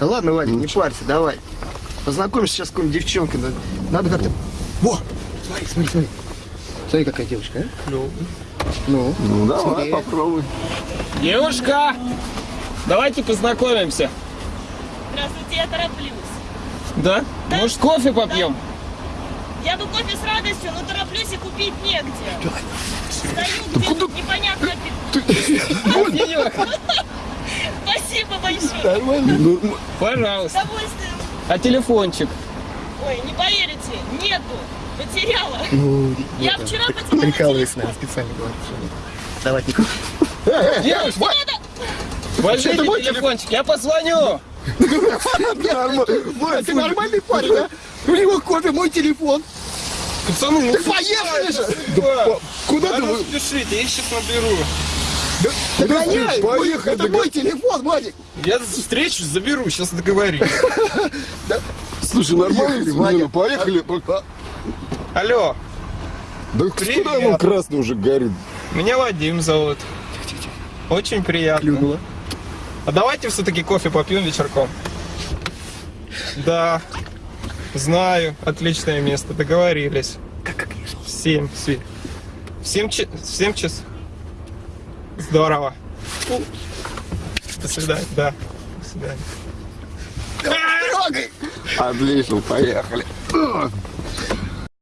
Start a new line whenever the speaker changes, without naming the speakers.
Да ладно, Вадик, не парься, давай. Познакомишься сейчас с какой-нибудь девчонкой. Надо, надо как-то... Во! Смотри, смотри, смотри. Смотри, какая девушка, а?
Ну.
Ну,
Ну давай,
Смотри.
попробуй.
Девушка, давайте познакомимся.
Здравствуйте, я тороплюсь.
Да? Может, кофе попьем?
Я бы кофе с радостью, но тороплюсь и купить негде. Стою где-то непонятно.
Денег.
Нормально.
С
Пожалуйста.
удовольствием.
А телефончик?
Ой, не поверите, нету. Потеряла.
Ну,
Я
это,
вчера потеряла
прикалывайся, наверное, специально говорит. что нет. Давай, Нико.
Девушка, возьмите
это мой
телефончик, я позвоню.
Ты нормальный парень, да? У него кофе, мой телефон.
Пацаны, ну
Поехали же!
да.
Куда ты?
ну спешите, я сейчас наберу.
Догоняй!
поехали,
Это мой телефон, Вадик.
Я встречу заберу, сейчас договорюсь.
Слушай, нормально,
Поехали,
Ваня,
Ваня.
поехали.
Алло,
Да куда он красный уже горит?
меня Вадим зовут. Очень приятно.
Клюнула.
А давайте все-таки кофе попьем вечерком. Да, знаю, отличное место, договорились.
Как, как
семь, Сви. В семь, в семь час. Здорово. До свидания, да. До свидания.
Отлично, поехали.